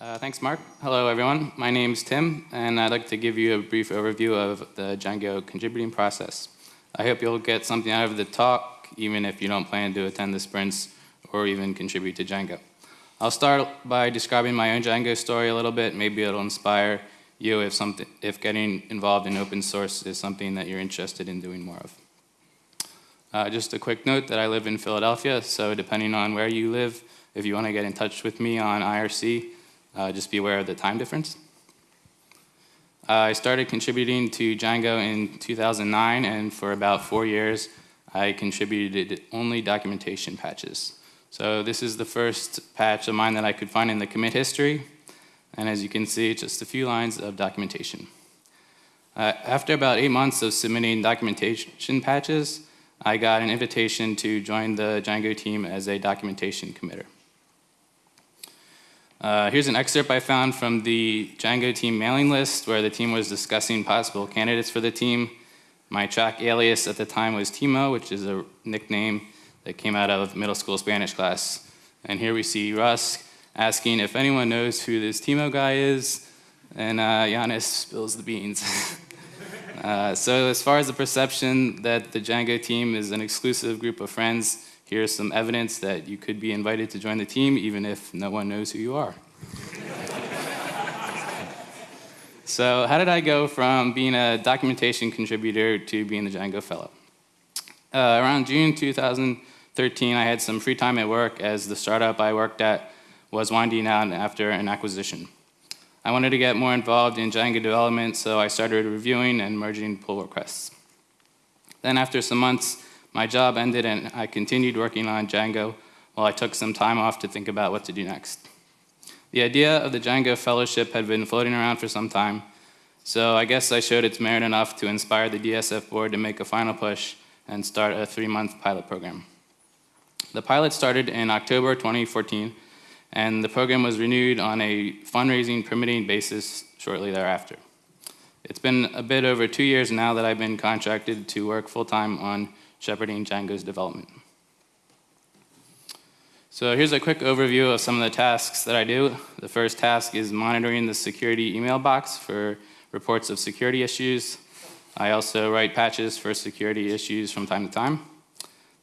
Uh, thanks, Mark. Hello, everyone. My name's Tim, and I'd like to give you a brief overview of the Django contributing process. I hope you'll get something out of the talk, even if you don't plan to attend the sprints or even contribute to Django. I'll start by describing my own Django story a little bit. Maybe it'll inspire you if, something, if getting involved in open source is something that you're interested in doing more of. Uh, just a quick note that I live in Philadelphia, so depending on where you live, if you want to get in touch with me on IRC, uh, just be aware of the time difference. Uh, I started contributing to Django in 2009, and for about four years, I contributed only documentation patches. So this is the first patch of mine that I could find in the commit history, and as you can see, just a few lines of documentation. Uh, after about eight months of submitting documentation patches, I got an invitation to join the Django team as a documentation committer. Uh, here's an excerpt I found from the Django team mailing list where the team was discussing possible candidates for the team. My Trac alias at the time was Timo, which is a nickname that came out of middle school Spanish class. And here we see Russ asking if anyone knows who this Timo guy is, and uh, Jannis spills the beans. uh, so as far as the perception that the Django team is an exclusive group of friends, here's some evidence that you could be invited to join the team even if no one knows who you are. so how did I go from being a documentation contributor to being the Django Fellow? Uh, around June 2013, I had some free time at work as the startup I worked at was winding down after an acquisition. I wanted to get more involved in Django development, so I started reviewing and merging pull requests. Then after some months, my job ended and I continued working on Django while I took some time off to think about what to do next. The idea of the Django Fellowship had been floating around for some time, so I guess I showed its merit enough to inspire the DSF board to make a final push and start a three-month pilot program. The pilot started in October 2014, and the program was renewed on a fundraising permitting basis shortly thereafter. It's been a bit over two years now that I've been contracted to work full-time on shepherding Django's development. So here's a quick overview of some of the tasks that I do. The first task is monitoring the security email box for reports of security issues. I also write patches for security issues from time to time.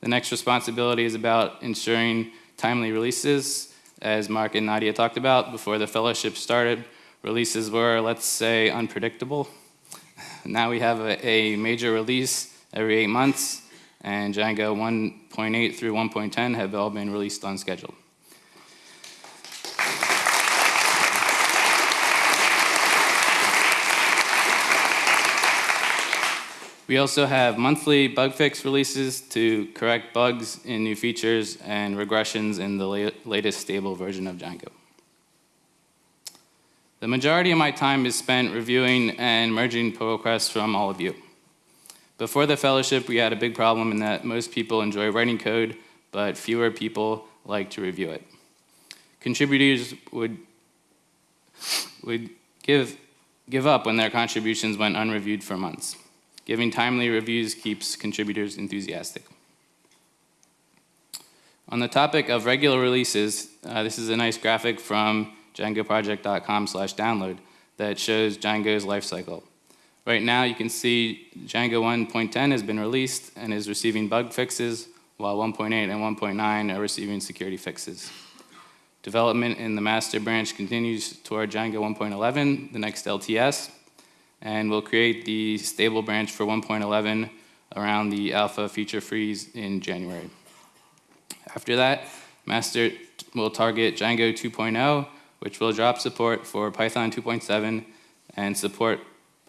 The next responsibility is about ensuring timely releases. As Mark and Nadia talked about before the fellowship started, releases were, let's say, unpredictable. Now we have a, a major release every eight months, and Django 1.8 through 1.10 have all been released on schedule. We also have monthly bug fix releases to correct bugs in new features and regressions in the la latest stable version of Django. The majority of my time is spent reviewing and merging pull requests from all of you. Before the fellowship, we had a big problem in that most people enjoy writing code, but fewer people like to review it. Contributors would, would give, give up when their contributions went unreviewed for months. Giving timely reviews keeps contributors enthusiastic. On the topic of regular releases, uh, this is a nice graphic from djangoproject.com slash download that shows Django's lifecycle. Right now you can see Django 1.10 has been released and is receiving bug fixes, while 1.8 and 1.9 are receiving security fixes. Development in the master branch continues toward Django 1.11, the next LTS, and we'll create the stable branch for 1.11 around the alpha feature freeze in January. After that, master will target Django 2.0, which will drop support for Python 2.7 and support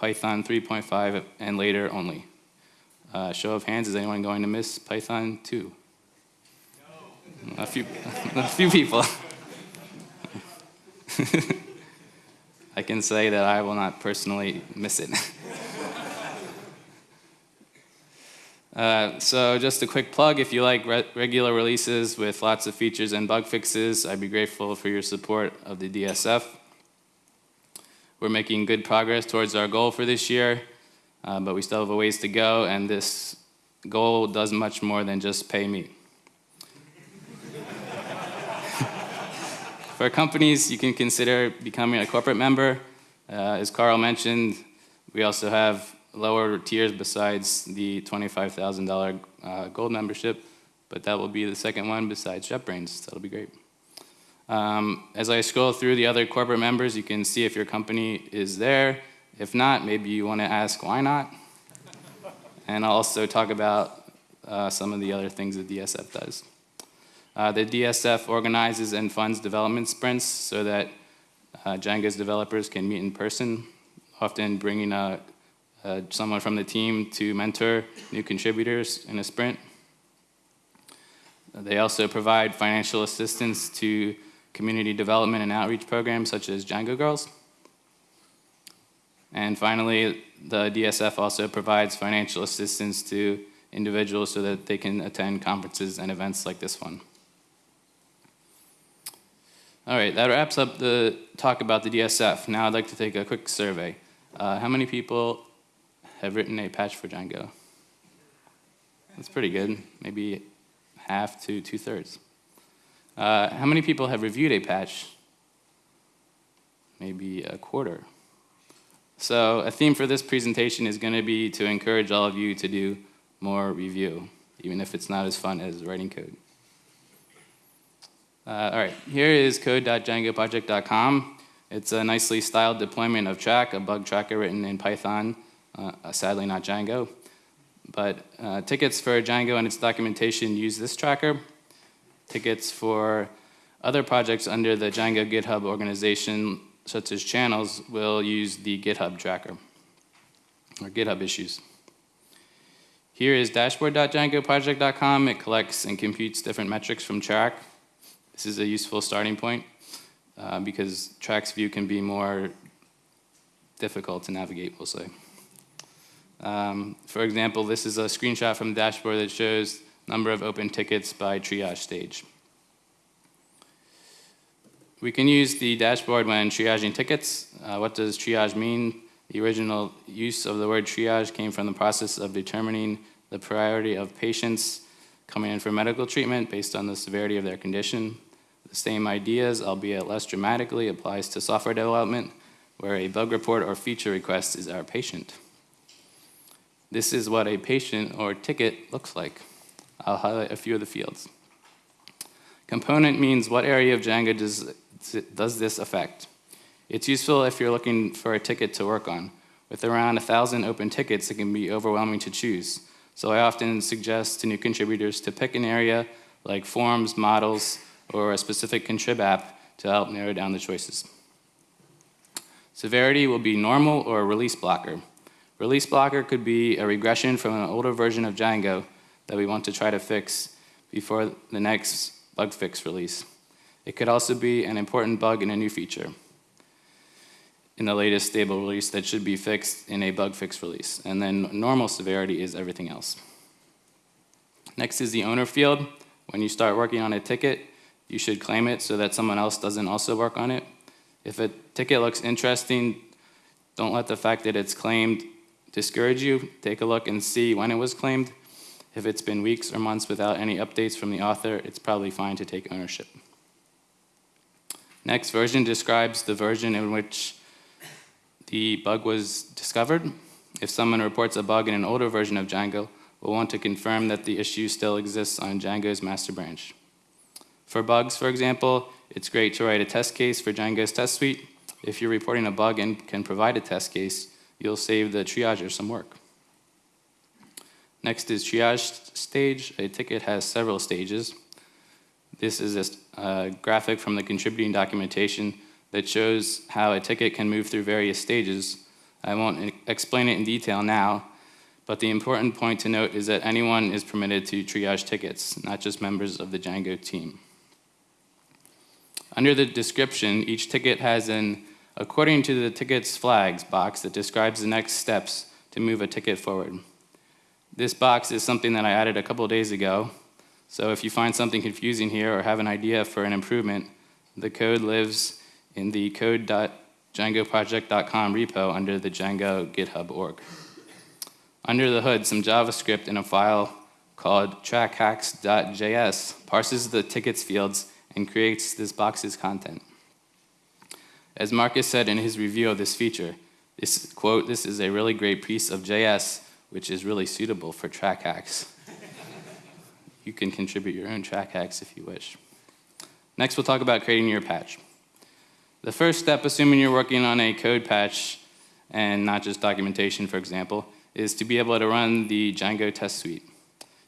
Python 3.5 and later only. Uh, show of hands, is anyone going to miss Python 2? No. A few, a few people. I can say that I will not personally miss it. uh, so just a quick plug, if you like re regular releases with lots of features and bug fixes, I'd be grateful for your support of the DSF. We're making good progress towards our goal for this year, uh, but we still have a ways to go, and this goal does much more than just pay me. for companies, you can consider becoming a corporate member. Uh, as Carl mentioned, we also have lower tiers besides the $25,000 uh, gold membership, but that will be the second one besides JetBrains. That'll be great. Um, as I scroll through the other corporate members, you can see if your company is there. If not, maybe you want to ask why not. and I'll also talk about uh, some of the other things the DSF does. Uh, the DSF organizes and funds development sprints so that uh, Django's developers can meet in person, often bringing a, uh, someone from the team to mentor new contributors in a sprint. They also provide financial assistance to community development and outreach programs such as Django Girls. And finally, the DSF also provides financial assistance to individuals so that they can attend conferences and events like this one. All right, that wraps up the talk about the DSF. Now I'd like to take a quick survey. Uh, how many people have written a patch for Django? That's pretty good, maybe half to two-thirds. Uh, how many people have reviewed a patch? Maybe a quarter. So a theme for this presentation is going to be to encourage all of you to do more review, even if it's not as fun as writing code. Uh, all right, here is code.djangoproject.com. It's a nicely styled deployment of Trac, a bug tracker written in Python, uh, sadly not Django. But uh, tickets for Django and its documentation use this tracker. Tickets for other projects under the Django GitHub organization, such as channels, will use the GitHub tracker, or GitHub issues. Here is dashboard.djangoproject.com. It collects and computes different metrics from Trac. This is a useful starting point uh, because Trac's view can be more difficult to navigate, we'll say. Um, for example, this is a screenshot from the dashboard that shows number of open tickets by triage stage. We can use the dashboard when triaging tickets. Uh, what does triage mean? The original use of the word triage came from the process of determining the priority of patients coming in for medical treatment based on the severity of their condition. The same ideas, albeit less dramatically, applies to software development, where a bug report or feature request is our patient. This is what a patient or ticket looks like. I'll highlight a few of the fields. Component means what area of Django does, does this affect. It's useful if you're looking for a ticket to work on. With around 1,000 open tickets, it can be overwhelming to choose. So I often suggest to new contributors to pick an area like forms, models, or a specific contrib app to help narrow down the choices. Severity will be normal or release blocker. Release blocker could be a regression from an older version of Django that we want to try to fix before the next bug fix release. It could also be an important bug in a new feature in the latest stable release that should be fixed in a bug fix release. And then normal severity is everything else. Next is the owner field. When you start working on a ticket, you should claim it so that someone else doesn't also work on it. If a ticket looks interesting, don't let the fact that it's claimed discourage you. Take a look and see when it was claimed. If it's been weeks or months without any updates from the author, it's probably fine to take ownership. Next version describes the version in which the bug was discovered. If someone reports a bug in an older version of Django, we'll want to confirm that the issue still exists on Django's master branch. For bugs, for example, it's great to write a test case for Django's test suite. If you're reporting a bug and can provide a test case, you'll save the triager some work. Next is triage stage. A ticket has several stages. This is a graphic from the contributing documentation that shows how a ticket can move through various stages. I won't explain it in detail now, but the important point to note is that anyone is permitted to triage tickets, not just members of the Django team. Under the description, each ticket has an according to the ticket's flags box that describes the next steps to move a ticket forward. This box is something that I added a couple days ago, so if you find something confusing here or have an idea for an improvement, the code lives in the code.djangoproject.com repo under the Django GitHub org. Under the hood, some JavaScript in a file called trackhacks.js parses the tickets fields and creates this box's content. As Markus said in his review of this feature, this quote, this is a really great piece of JS, which is really suitable for Trac hacks. you can contribute your own Trac hacks if you wish. Next, we'll talk about creating your patch. The first step, assuming you're working on a code patch and not just documentation, for example, is to be able to run the Django test suite.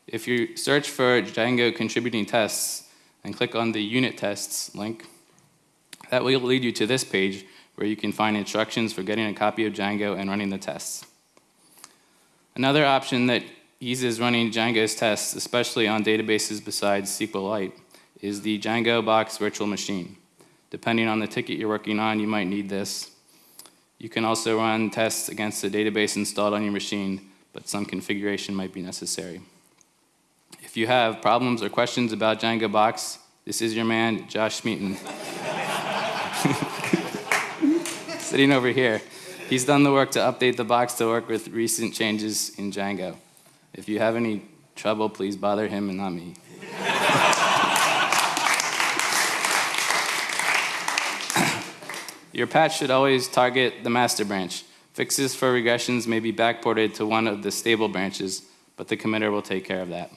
If you search for Django contributing tests and click on the unit tests link, that will lead you to this page where you can find instructions for getting a copy of Django and running the tests. Another option that eases running Django's tests, especially on databases besides SQLite, is the Django Box Virtual Machine. Depending on the ticket you're working on, you might need this. You can also run tests against the database installed on your machine, but some configuration might be necessary. If you have problems or questions about Django Box, this is your man, Josh Smeaton. Sitting over here. He's done the work to update the box to work with recent changes in Django. If you have any trouble, please bother him and not me. Your patch should always target the master branch. Fixes for regressions may be backported to one of the stable branches, but the committer will take care of that.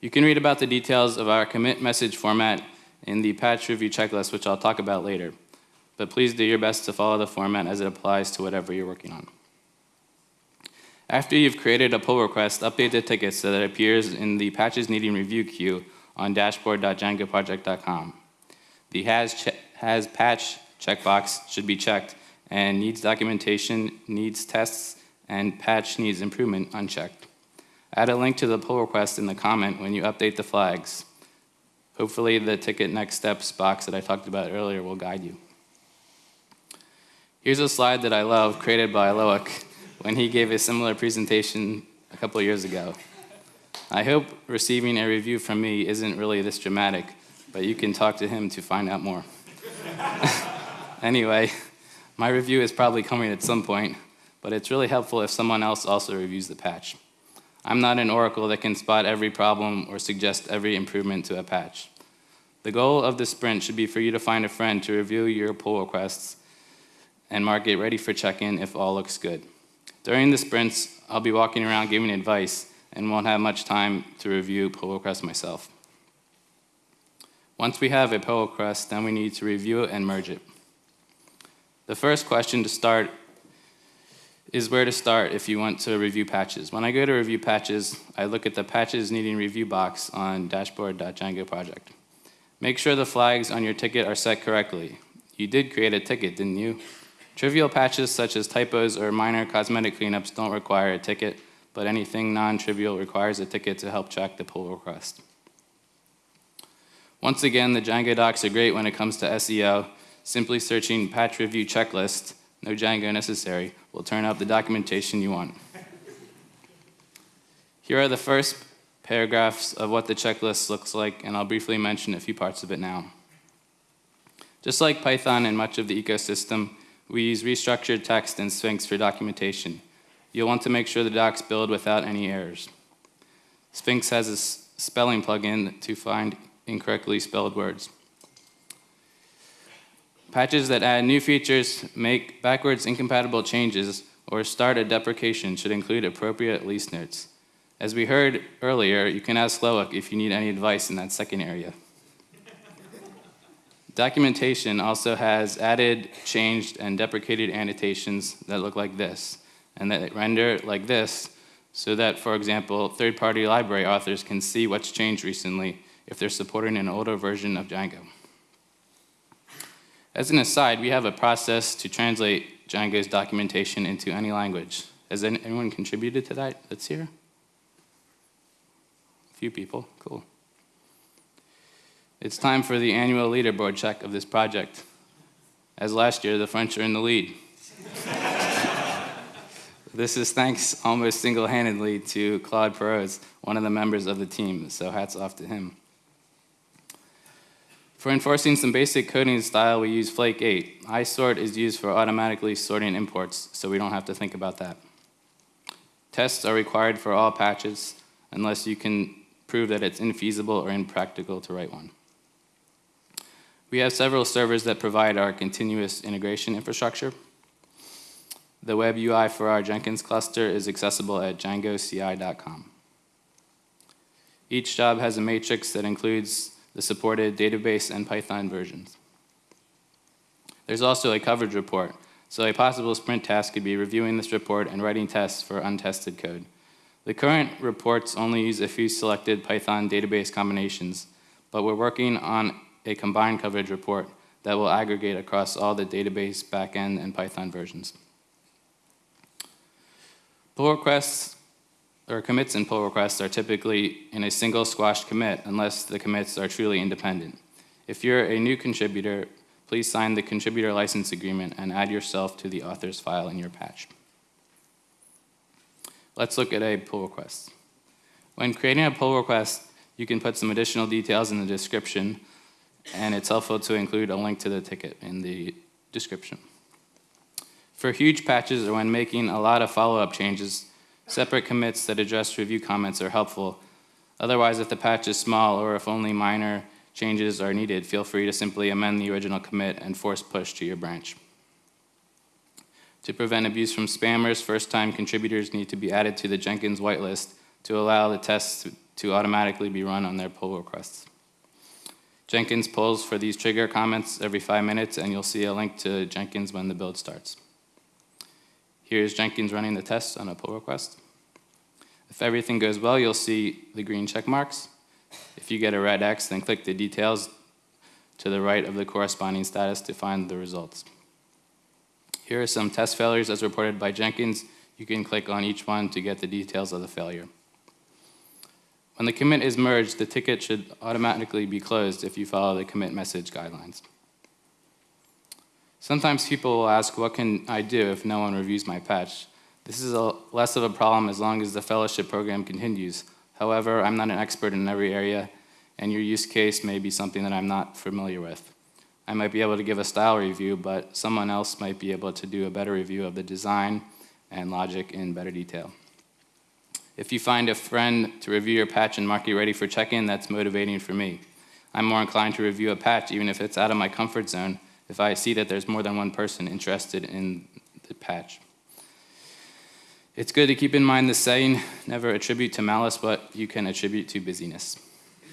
You can read about the details of our commit message format in the patch review checklist, which I'll talk about later. But please do your best to follow the format as it applies to whatever you're working on. After you've created a pull request, update the ticket so that it appears in the patches needing review queue on dashboard.djangoproject.com. The has, has patch checkbox should be checked and needs documentation, needs tests, and patch needs improvement unchecked. Add a link to the pull request in the comment when you update the flags. Hopefully the ticket next steps box that I talked about earlier will guide you. Here's a slide that I love created by Loic when he gave a similar presentation a couple years ago. I hope receiving a review from me isn't really this dramatic, but you can talk to him to find out more. anyway, my review is probably coming at some point, but it's really helpful if someone else also reviews the patch. I'm not an oracle that can spot every problem or suggest every improvement to a patch. The goal of the sprint should be for you to find a friend to review your pull requests and mark it ready for check-in if all looks good. During the sprints, I'll be walking around giving advice and won't have much time to review pull requests myself. Once we have a pull request, then we need to review it and merge it. The first question to start is where to start if you want to review patches. When I go to review patches, I look at the patches needing review box on dashboard.django project. Make sure the flags on your ticket are set correctly. You did create a ticket, didn't you? Trivial patches such as typos or minor cosmetic cleanups don't require a ticket, but anything non-trivial requires a ticket to help track the pull request. Once again, the Django docs are great when it comes to SEO. Simply searching patch review checklist, no Django necessary, will turn up the documentation you want. Here are the first paragraphs of what the checklist looks like, and I'll briefly mention a few parts of it now. Just like Python and much of the ecosystem, we use reStructuredText and Sphinx for documentation. You'll want to make sure the docs build without any errors. Sphinx has a spelling plugin to find incorrectly spelled words. Patches that add new features, make backwards incompatible changes, or start a deprecation should include appropriate lease notes. As we heard earlier, you can ask Loic if you need any advice in that second area. Documentation also has added, changed, and deprecated annotations that look like this, and that render like this, so that, for example, third-party library authors can see what's changed recently if they're supporting an older version of Django. As an aside, we have a process to translate Django's documentation into any language. Has anyone contributed to that that's here? A few people, cool. It's time for the annual leaderboard check of this project. As last year, the French are in the lead. this is thanks almost single-handedly to Claude Paroz, one of the members of the team, so hats off to him. For enforcing some basic coding style, we use Flake 8. iSort is used for automatically sorting imports, so we don't have to think about that. Tests are required for all patches, unless you can prove that it's infeasible or impractical to write one. We have several servers that provide our continuous integration infrastructure. The web UI for our Jenkins cluster is accessible at djangoci.com. Each job has a matrix that includes the supported database and Python versions. There's also a coverage report, so a possible sprint task could be reviewing this report and writing tests for untested code. The current reports only use a few selected Python database combinations, but we're working on a combined coverage report that will aggregate across all the database, backend, and Python versions. Pull requests or commits and pull requests are typically in a single squashed commit unless the commits are truly independent. If you're a new contributor, please sign the contributor license agreement and add yourself to the author's file in your patch. Let's look at a pull request. When creating a pull request, you can put some additional details in the description, and it's helpful to include a link to the ticket in the description. For huge patches or when making a lot of follow-up changes, separate commits that address review comments are helpful. Otherwise, if the patch is small or if only minor changes are needed, feel free to simply amend the original commit and force push to your branch. To prevent abuse from spammers, first-time contributors need to be added to the Jenkins whitelist to allow the tests to automatically be run on their pull requests. Jenkins pulls for these trigger comments every five minutes, and you'll see a link to Jenkins when the build starts. Here's Jenkins running the test on a pull request. If everything goes well, you'll see the green check marks. If you get a red X, then click the details to the right of the corresponding status to find the results. Here are some test failures as reported by Jenkins. You can click on each one to get the details of the failure. When the commit is merged, the ticket should automatically be closed if you follow the commit message guidelines. Sometimes people will ask, what can I do if no one reviews my patch? This is a, less of a problem as long as the fellowship program continues. However, I'm not an expert in every area, and your use case may be something that I'm not familiar with. I might be able to give a style review, but someone else might be able to do a better review of the design and logic in better detail. If you find a friend to review your patch and mark you ready for check-in, that's motivating for me. I'm more inclined to review a patch even if it's out of my comfort zone if I see that there's more than one person interested in the patch. It's good to keep in mind the saying, never attribute to malice what you can attribute to busyness.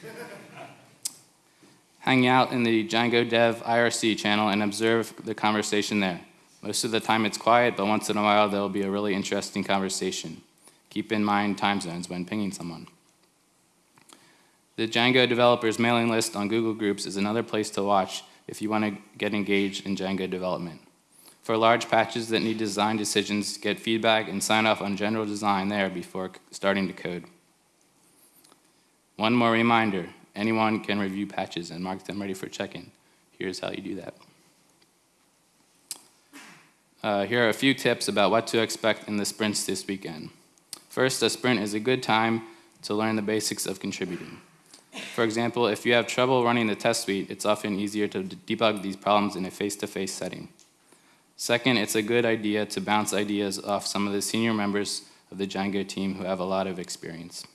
Hang out in the Django Dev IRC channel and observe the conversation there. Most of the time it's quiet, but once in a while there'll be a really interesting conversation. Keep in mind time zones when pinging someone. The Django developers mailing list on Google Groups is another place to watch if you want to get engaged in Django development. For large patches that need design decisions, get feedback and sign off on general design there before starting to code. One more reminder, anyone can review patches and mark them ready for check-in. Here's how you do that. Uh, here are a few tips about what to expect in the sprints this weekend. First, a sprint is a good time to learn the basics of contributing. For example, if you have trouble running the test suite, it's often easier to debug these problems in a face-to-face -face setting. Second, it's a good idea to bounce ideas off some of the senior members of the Django team who have a lot of experience.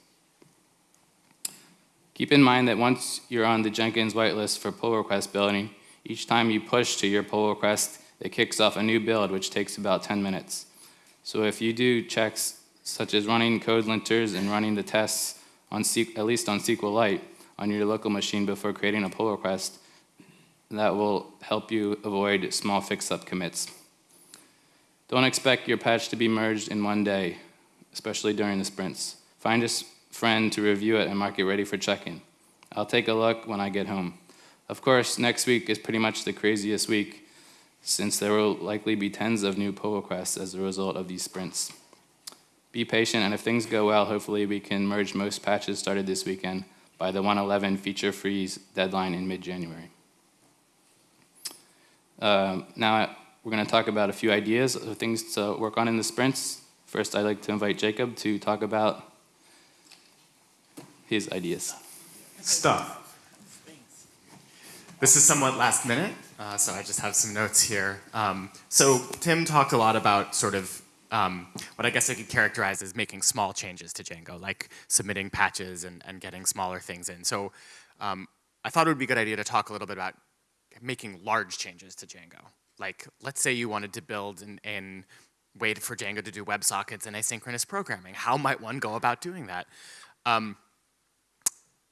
Keep in mind that once you're on the Jenkins whitelist for pull request building, each time you push to your pull request, it kicks off a new build, which takes about 10 minutes. So if you do checks such as running code linters and running the tests on at least on SQLite on your local machine before creating a pull request. That will help you avoid small fix-up commits. Don't expect your patch to be merged in one day, especially during the sprints. Find a friend to review it and mark it ready for check-in. I'll take a look when I get home. Of course, next week is pretty much the craziest week since there will likely be tens of new pull requests as a result of these sprints. Be patient, and if things go well, hopefully we can merge most patches started this weekend by the 111 feature freeze deadline in mid-January. Uh, now we're going to talk about a few ideas of things to work on in the sprints. First, I'd like to invite Jacob to talk about his ideas. Stuff. This is somewhat last minute, uh, so I just have some notes here. Um, so Tim talked a lot about sort of um, what I guess I could characterize as making small changes to Django, like submitting patches and, and getting smaller things in. So um, I thought it would be a good idea to talk a little bit about making large changes to Django. Like, let's say you wanted to build and, an way for Django to do WebSockets and asynchronous programming. How might one go about doing that? Um,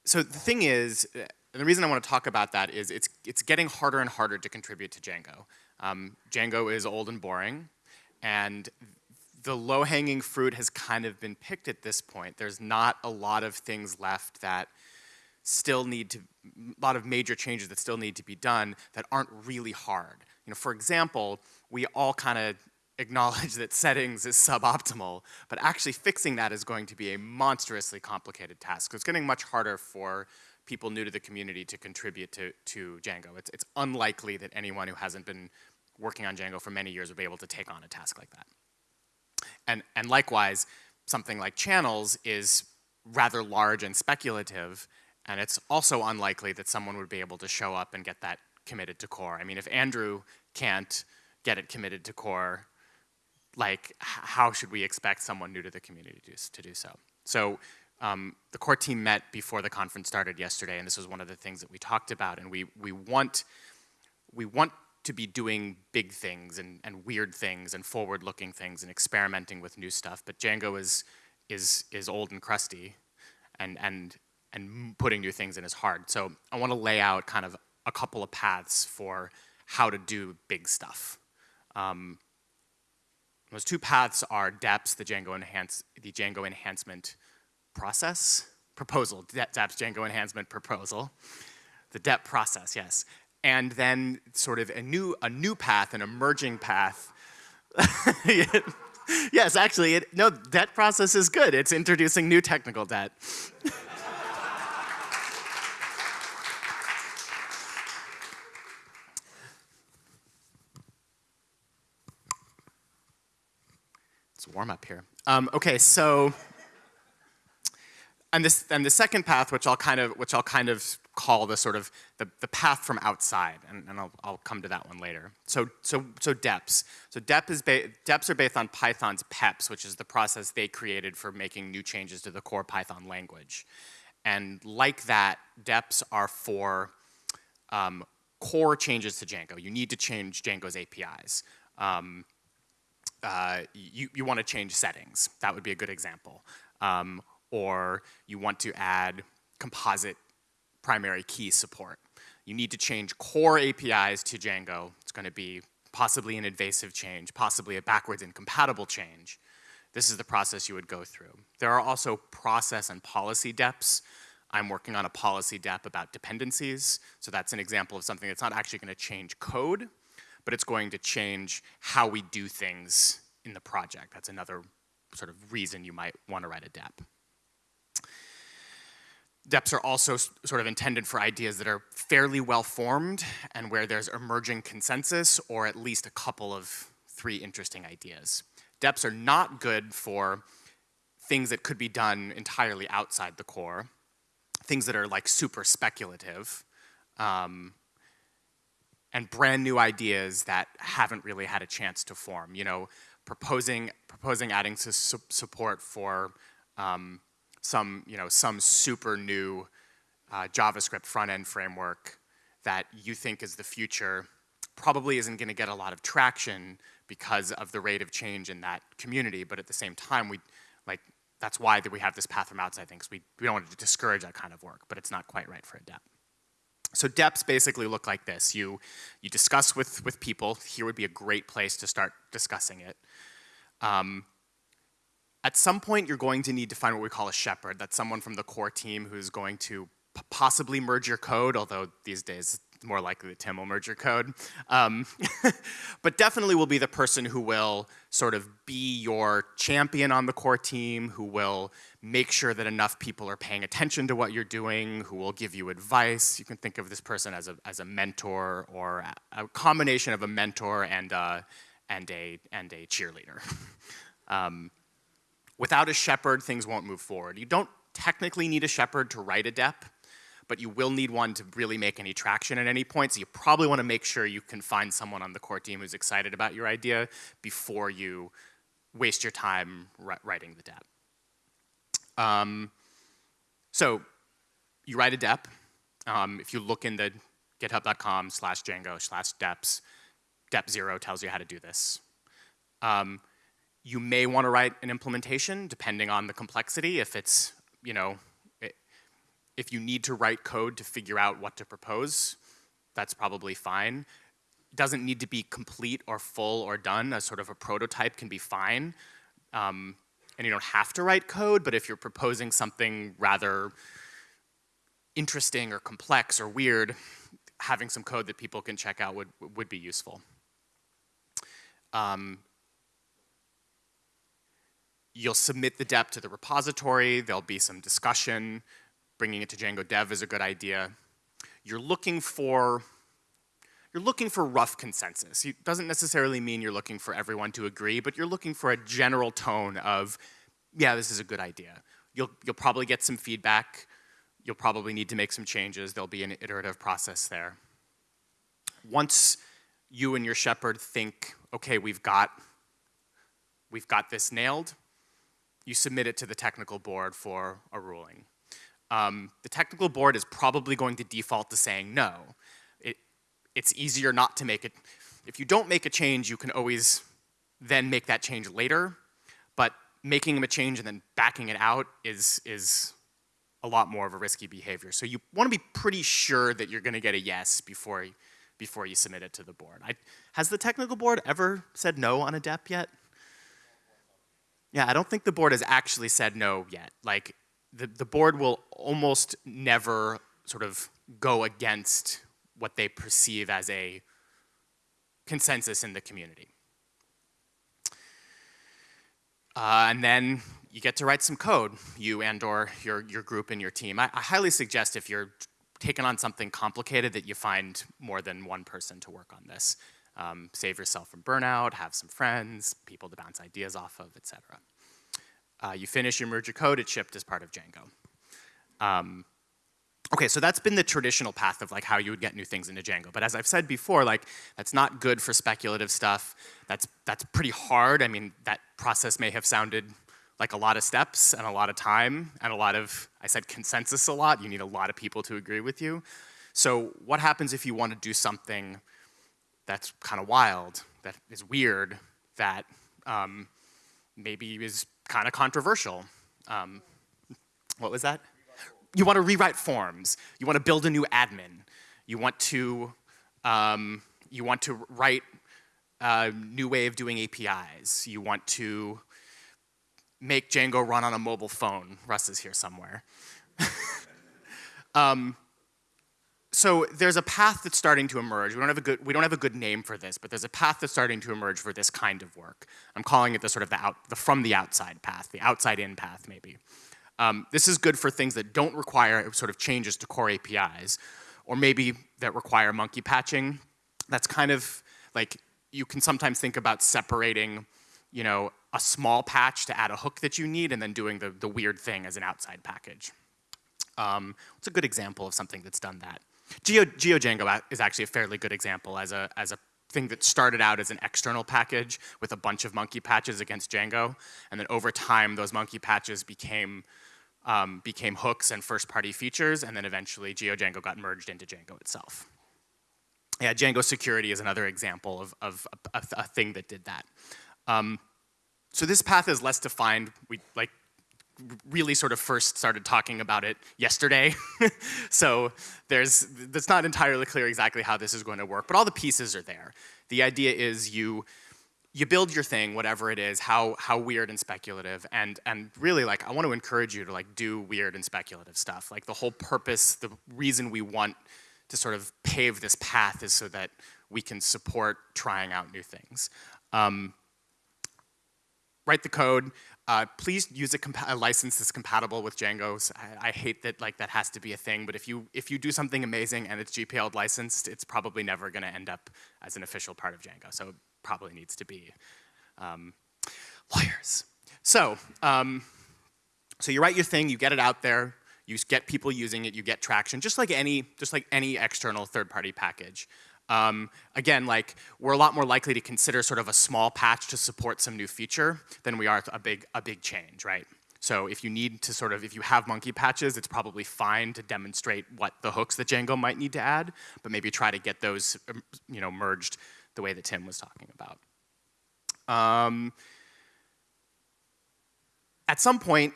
so the thing is, uh, the reason I want to talk about that is it's, it's getting harder and harder to contribute to Django. Um, Django is old and boring, and the low-hanging fruit has kind of been picked at this point. There's not a lot of things left that still need to, a lot of major changes that still need to be done that aren't really hard. You know, for example, we all kind of acknowledge that settings is suboptimal, but actually fixing that is going to be a monstrously complicated task. It's getting much harder for people new to the community to contribute to, to Django. It's, it's unlikely that anyone who hasn't been working on Django for many years would be able to take on a task like that. And, and likewise, something like channels is rather large and speculative, and it's also unlikely that someone would be able to show up and get that committed to core. I mean, if Andrew can't get it committed to core, like how should we expect someone new to the community to, to do so? So um, the core team met before the conference started yesterday, and this was one of the things that we talked about. And we we want we want to be doing big things and, and weird things and forward-looking things and experimenting with new stuff. But Django is is is old and crusty, and and and putting new things in is hard. So I want to lay out kind of a couple of paths for how to do big stuff. Um, those two paths are DEPS, the Django, enhance, the Django enhancement process, proposal, DEPS Django enhancement proposal, the DEP process, yes. And then sort of a new, a new path, an emerging path. yes, actually, it, no, debt process is good. It's introducing new technical debt. It's warm up here. Um, okay, so, and this, and the second path, which I'll kind of, which I'll kind of call the sort of the, the path from outside, and, and I'll, I'll come to that one later. So, so, so DEPs. So DEP is DEPs are based on Python's PEPs, which is the process they created for making new changes to the core Python language. And like that, DEPs are for um, core changes to Django. You need to change Django's APIs. Um, uh, you, you want to change settings. That would be a good example. Um, or you want to add composite primary key support. You need to change core APIs to Django. It's going to be possibly an invasive change, possibly a backwards incompatible change. This is the process you would go through. There are also process and policy DEPs. I'm working on a policy DEP about dependencies. So that's an example of something that's not actually going to change code, but it's going to change how we do things in the project. That's another sort of reason you might want to write a DEP. DEPs are also sort of intended for ideas that are fairly well formed and where there's emerging consensus or at least a couple of three interesting ideas. DEPs are not good for things that could be done entirely outside the core, things that are like super speculative, um, and brand new ideas that haven't really had a chance to form. You know, proposing proposing adding su support for um, some you know some super new uh, JavaScript front end framework that you think is the future probably isn't going to get a lot of traction because of the rate of change in that community. But at the same time, we like that's why that we have this path from outside things. We we don't want to discourage that kind of work, but it's not quite right for a DEP. So DEPs basically look like this. You, you discuss with, with people. Here would be a great place to start discussing it. Um, at some point, you're going to need to find what we call a shepherd. That's someone from the core team who's going to possibly merge your code, although these days it's more likely that Tim will merge your code. Um, but definitely will be the person who will sort of be your champion on the core team, who will make sure that enough people are paying attention to what you're doing, who will give you advice. You can think of this person as a, as a mentor or a, combination of a mentor and a, and a, and a cheerleader. um, without a shepherd, things won't move forward. You don't technically need a shepherd to write a DEP but you will need one to really make any traction at any point. So you probably want to make sure you can find someone on the core team who's excited about your idea before you waste your time writing the DEP. Um, so you write a DEP. Um, if you look in the github.com slash Django slash deps. Dep zero tells you how to do this. Um, you may want to write an implementation depending on the complexity. If it's, you know, it, if you need to write code to figure out what to propose, that's probably fine. Doesn't need to be complete or full or done. A sort of a prototype can be fine. Um, and you don't have to write code, but if you're proposing something rather interesting or complex or weird, having some code that people can check out would, would be useful. Um, you'll submit the dep to the repository, there'll be some discussion, bringing it to Django Dev is a good idea. You're looking for, you're looking for rough consensus. It doesn't necessarily mean you're looking for everyone to agree, but you're looking for a general tone of, yeah, this is a good idea. You'll, you'll probably get some feedback. You'll probably need to make some changes. There'll be an iterative process there. Once you and your shepherd think, okay, we've got, we've got this nailed, you submit it to the technical board for a ruling. Um, the technical board is probably going to default to saying no. It, it's easier not to make it. If you don't make a change, you can always then make that change later, but making a change and then backing it out is, is a lot more of a risky behavior. So you want to be pretty sure that you're going to get a yes before, before you submit it to the board. I, has the technical board ever said no on a DEP yet? Yeah, I don't think the board has actually said no yet. Like, the, the board will almost never sort of go against what they perceive as a consensus in the community. Uh, and then you get to write some code, you and or your, your group and your team. I, I highly suggest if you're taking on something complicated that you find more than one person to work on this. Um, save yourself from burnout, have some friends, people to bounce ideas off of, etc. Uh, you finish, you merge your code, it's shipped as part of Django. Um, okay, so that's been the traditional path of like how you would get new things into Django. But as I've said before, like that's not good for speculative stuff. That's, that's pretty hard. I mean, that process may have sounded like a lot of steps and a lot of time and a lot of, I said consensus a lot. You need a lot of people to agree with you. So what happens if you want to do something that's kind of wild, that is weird, that um, maybe is kind of controversial. Um, what was that? You want to rewrite forms. You want to build a new admin. You want to, um, you want to write a new way of doing APIs. You want to make Django run on a mobile phone. Russ is here somewhere. um, so there's a path that's starting to emerge. We don't have a good we don't have a good name for this, but there's a path that's starting to emerge for this kind of work. I'm calling it the sort of the out the from the outside path, the outside in path maybe. Um, this is good for things that don't require sort of changes to core APIs, or maybe that require monkey patching. That's kind of like you can sometimes think about separating, you know, a small patch to add a hook that you need, and then doing the the weird thing as an outside package. Um, what's a good example of something that's done that? Geo, GeoDjango is actually a fairly good example as a, as a thing that started out as an external package with a bunch of monkey patches against Django. And then over time, those monkey patches became, um, became hooks and first-party features, and then eventually GeoDjango got merged into Django itself. Yeah, Django security is another example of, of a, a, a thing that did that. Um, so this path is less defined. We, like really sort of first started talking about it yesterday. so there's, it's not entirely clear exactly how this is going to work, but all the pieces are there. The idea is you, you build your thing, whatever it is, how, how weird and speculative, and, and really like, I want to encourage you to like do weird and speculative stuff. Like the whole purpose, the reason we want to sort of pave this path is so that we can support trying out new things. Um, write the code, uh, please use a, a, license that's compatible with Django's. I, I, hate that like that has to be a thing, but if you if you do something amazing and it's GPL licensed, it's probably never going to end up as an official part of Django. So it probably needs to be um, lawyers. So um, so you write your thing, you get it out there, you get people using it, you get traction, just like any just like any external third-party package. Um, again, like we're a lot more likely to consider sort of a small patch to support some new feature than we are a big, a big change, right? So if you need to sort of, if you have monkey patches, it's probably fine to demonstrate what the hooks that Django might need to add, but maybe try to get those, um, you know, merged the way that Tim was talking about. Um, at some point,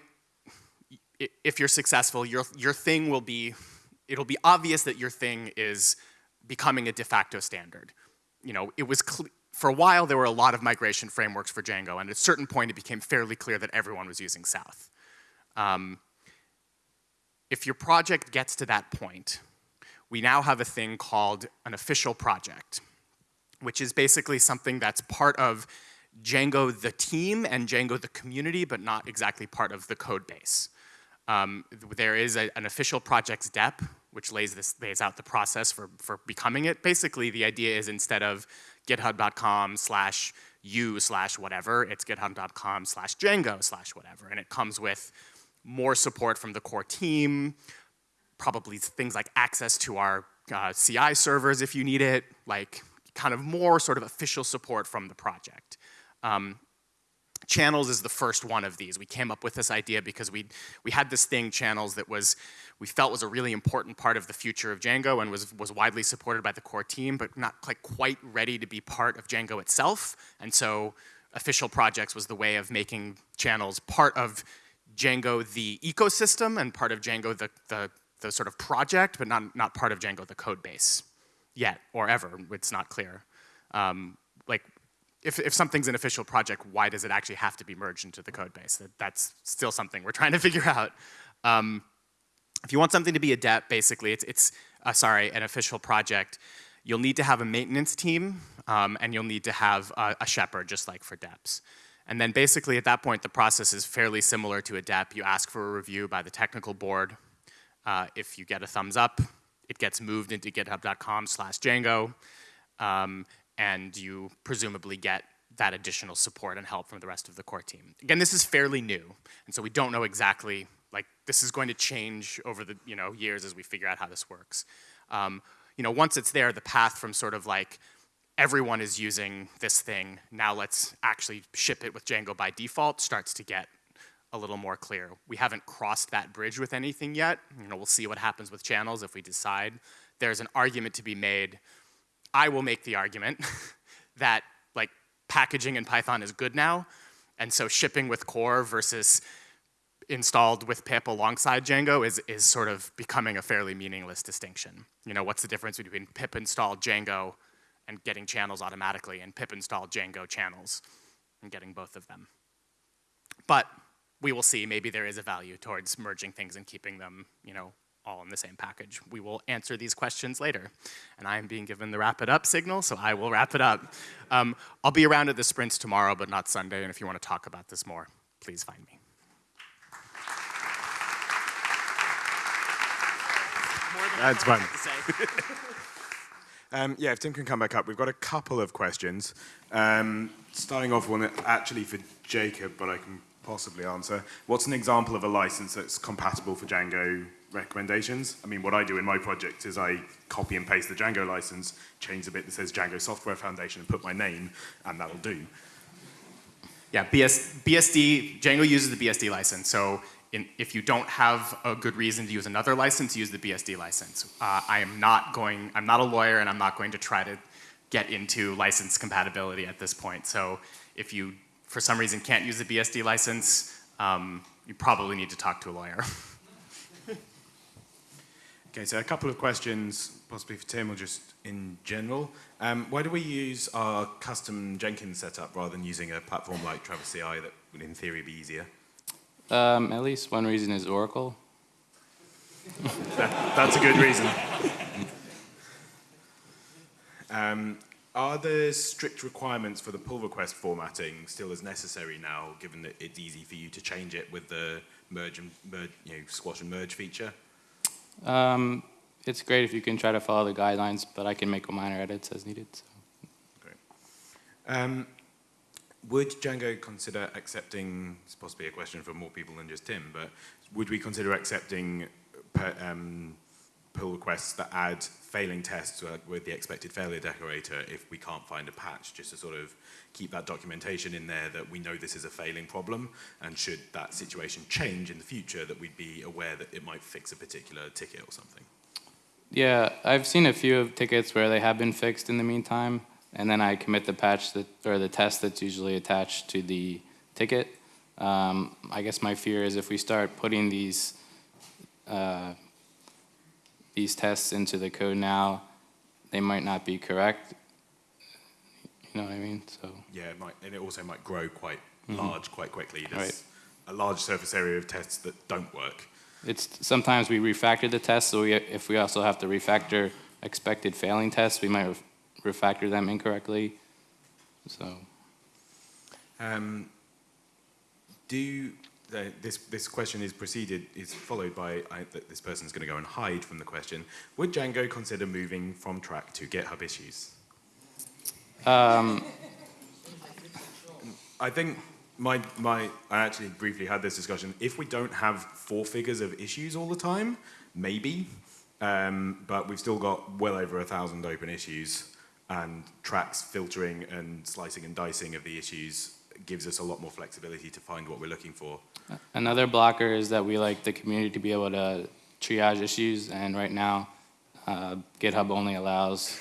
if you're successful, your, your thing will be, it'll be obvious that your thing is becoming a de facto standard. You know, it was, for a while there were a lot of migration frameworks for Django, and at a certain point it became fairly clear that everyone was using South. Um, if your project gets to that point, we now have a thing called an official project, which is basically something that's part of Django the team and Django the community, but not exactly part of the code base. Um, there is a, an official project's DEP, which lays, this, lays out the process for, for becoming it. Basically, the idea is instead of github.com slash u slash whatever, it's github.com slash Django slash whatever. And it comes with more support from the core team, probably things like access to our uh, CI servers if you need it, like kind of more sort of official support from the project. Um, channels is the first one of these. We came up with this idea because we we had this thing, channels, that was we felt was a really important part of the future of Django and was, was widely supported by the core team, but not quite, quite ready to be part of Django itself. And so official projects was the way of making channels part of Django the ecosystem and part of Django the, the, the sort of project, but not, not part of Django the code base yet or ever, it's not clear. Um, like if, if something's an official project, why does it actually have to be merged into the code base? That, that's still something we're trying to figure out. Um, if you want something to be a DEP, basically, it's, it's uh, sorry, an official project, you'll need to have a maintenance team, um, and you'll need to have a, a shepherd, just like for DEPs. And then basically at that point, the process is fairly similar to a DEP. You ask for a review by the technical board. Uh, if you get a thumbs up, it gets moved into github.com slash Django, um, and you presumably get that additional support and help from the rest of the core team. Again, this is fairly new, and so we don't know exactly like this is going to change over the you know years as we figure out how this works. Um, you know, once it's there, the path from sort of like everyone is using this thing, now let's actually ship it with Django by default starts to get a little more clear. We haven't crossed that bridge with anything yet. You know, we'll see what happens with channels if we decide. There's an argument to be made. I will make the argument that like packaging in Python is good now, and so shipping with core versus installed with pip alongside Django is, is sort of becoming a fairly meaningless distinction. You know, what's the difference between pip install Django and getting channels automatically and pip install Django channels and getting both of them. But we will see, maybe there is a value towards merging things and keeping them, you know, all in the same package. We will answer these questions later. And I am being given the wrap it up signal, so I will wrap it up. Um, I'll be around at the sprints tomorrow, but not Sunday, and if you want to talk about this more, please find me. That's fine. um, yeah, if Tim can come back up, we've got a couple of questions. Um, starting off one actually for Jacob, but I can possibly answer. What's an example of a license that's compatible for Django recommendations? I mean, what I do in my project is I copy and paste the Django license, change the bit that says Django Software Foundation and put my name, and that'll do. Yeah, BS, BSD, Django uses the BSD license. So in, if you don't have a good reason to use another license, use the BSD license. Uh, I am not going, I'm not a lawyer and I'm not going to try to get into license compatibility at this point. So if you, for some reason, can't use the BSD license, um, you probably need to talk to a lawyer. okay, so a couple of questions, possibly for Tim or just in general. Um, why do we use our custom Jenkins setup rather than using a platform like Travis CI that would in theory be easier? Um, at least one reason is Oracle. that, that's a good reason. Um, are there strict requirements for the pull request formatting still as necessary now, given that it's easy for you to change it with the merge and merge, you know, squash and merge feature? Um, it's great if you can try to follow the guidelines, but I can make minor edits as needed. So. Great. Um, would Django consider accepting, it's possibly a question for more people than just Tim, but would we consider accepting per, um, pull requests that add failing tests with the expected failure decorator if we can't find a patch, just to sort of keep that documentation in there that we know this is a failing problem, and should that situation change in the future, that we'd be aware that it might fix a particular ticket or something. Yeah, I've seen a few of tickets where they have been fixed in the meantime, and then I commit the patch that, or the test that's usually attached to the ticket. Um, I guess my fear is if we start putting these uh, these tests into the code now, they might not be correct. You know what I mean? So Yeah, it might, and it also might grow quite Mhm. large quite quickly. There's Right. a large surface area of tests that don't work. it's sometimes we refactor the tests, so we, if we also have to refactor expected failing tests, we might ref- refactor them incorrectly. So Um, do uh, this this question is preceded is followed by I, that this person's going to go and hide from the question. Would Django consider moving from Trac to GitHub issues? um, I think my my I actually briefly had this discussion. If we don't have four figures of issues all the time, maybe, um, but we've still got well over a thousand open issues, and Trac's filtering and slicing and dicing of the issues gives us a lot more flexibility to find what we're looking for. Another blocker is that we like the community to be able to triage issues, and right now, uh, GitHub only allows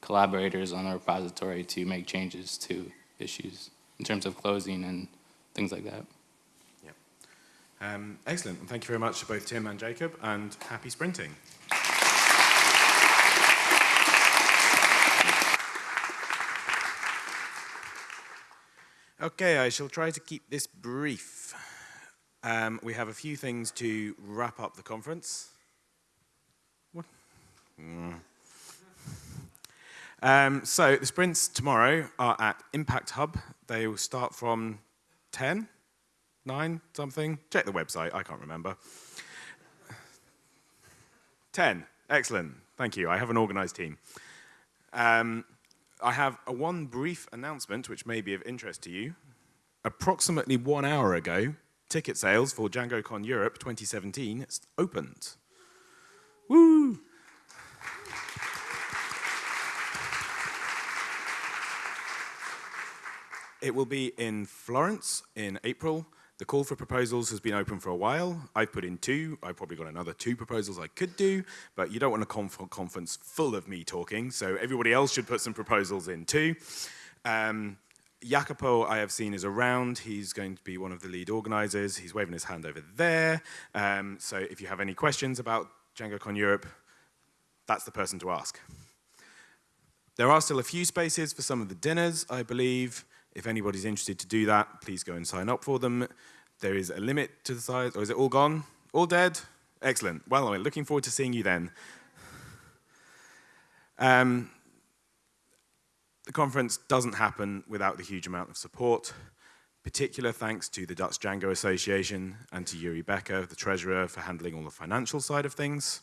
collaborators on the repository to make changes to issues in terms of closing and things like that. Um, excellent. Thank you very much to both Tim and Jacob, and happy sprinting. Okay, I shall try to keep this brief. Um, we have a few things to wrap up the conference. What? Mm. Um, so the sprints tomorrow are at Impact Hub. They will start from 10, 9, something. Check the website, I can't remember. 10, excellent. Thank you. I have an organized team. Um, I have a one brief announcement which may be of interest to you. Approximately one hour ago, ticket sales for DjangoCon Europe 2017 opened. Woo! It will be in Florence in April. The call for proposals has been open for a while. I've put in two. I've probably got another two proposals I could do, but you don't want a conf conference full of me talking, so everybody else should put some proposals in too. Um, Jacopo, I have seen, is around. He's going to be one of the lead organizers. He's waving his hand over there. Um, so if you have any questions about DjangoCon Europe, that's the person to ask. There are still a few spaces for some of the dinners, I believe. If anybody's interested to do that, please go and sign up for them. There is a limit to the size, or is it all gone? All dead? Excellent. Well, I'm looking forward to seeing you then. Um, the conference doesn't happen without the huge amount of support. Particular thanks to the Dutch Django Association and to Yuri Becker, the treasurer, for handling all the financial side of things.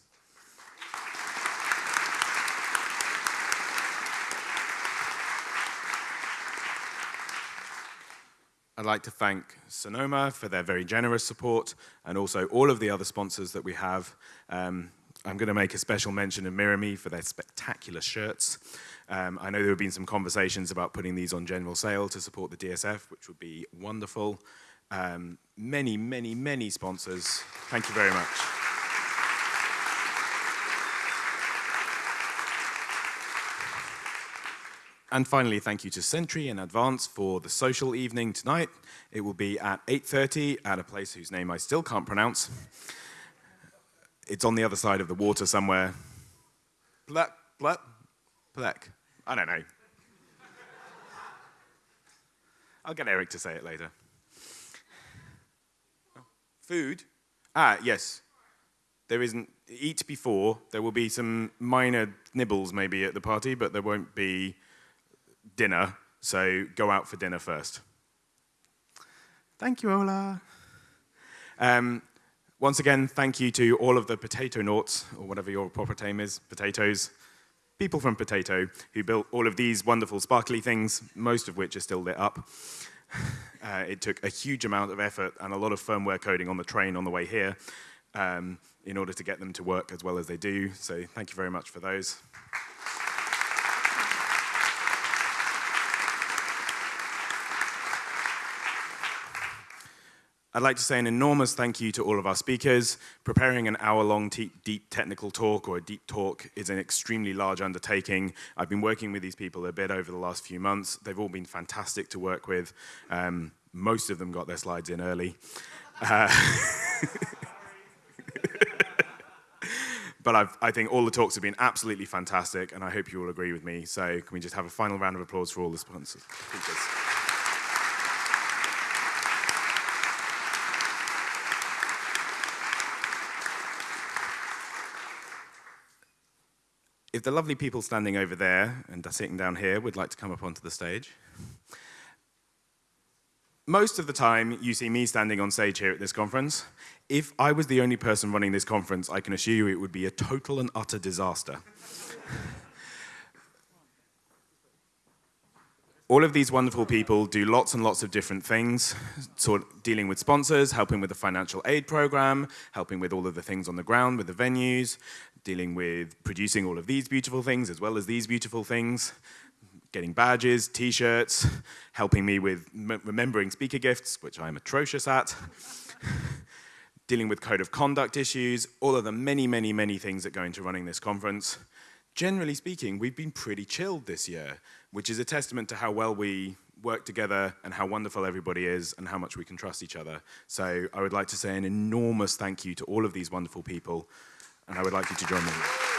I'd like to thank Sonoma for their very generous support and also all of the other sponsors that we have. Um, I'm going to make a special mention of Mirami for their spectacular shirts. Um, I know there have been some conversations about putting these on general sale to support the DSF, which would be wonderful. Um, many, many, many sponsors. Thank you very much. And finally, thank you to Sentry in advance for the social evening tonight. It will be at 8.30 at a place whose name I still can't pronounce. It's on the other side of the water somewhere. Plek, plek, plek. I don't know. I'll get Eric to say it later. Food? Ah, yes. There isn't, eat before. There will be some minor nibbles maybe at the party, but there won't be dinner, so go out for dinner first. Thank you, Ola. Um, once again, thank you to all of the potato noughts, or whatever your proper name is, potatoes, people from Potato, who built all of these wonderful sparkly things, most of which are still lit up. Uh, it took a huge amount of effort and a lot of firmware coding on the train on the way here. Um, in order to get them to work as well as they do. So thank you very much for those. I'd like to say an enormous thank you to all of our speakers. Preparing an hour-long deep technical talk or a deep talk is an extremely large undertaking. I've been working with these people a bit over the last few months. They've all been fantastic to work with. Um, most of them got their slides in early. Uh, but I've, i think all the talks have been absolutely fantastic, and I hope you all agree with me. So can we just have a final round of applause for all the sponsors? If the lovely people standing over there and sitting down here would like to come up onto the stage. Most of the time, you see me standing on stage here at this conference. If I was the only person running this conference, I can assure you it would be a total and utter disaster. All of these wonderful people do lots and lots of different things, sort of dealing with sponsors, helping with the financial aid program, helping with all of the things on the ground with the venues, dealing with producing all of these beautiful things as well as these beautiful things, getting badges, t-shirts, helping me with remembering speaker gifts, which I'm atrocious at, dealing with code of conduct issues, all of the many, many, many things that go into running this conference. Generally speaking, we've been pretty chilled this year, which is a testament to how well we work together and how wonderful everybody is and how much we can trust each other. So I would like to say an enormous thank you to all of these wonderful people and I would like you to join me.